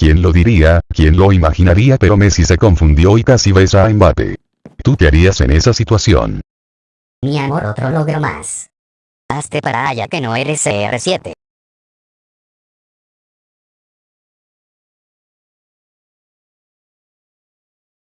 ¿Quién lo diría? ¿Quién lo imaginaría? Pero Messi se confundió y casi besa a Mbappé. ¿Tú qué harías en esa situación? Mi amor otro logro más. Hazte para allá que no eres CR7.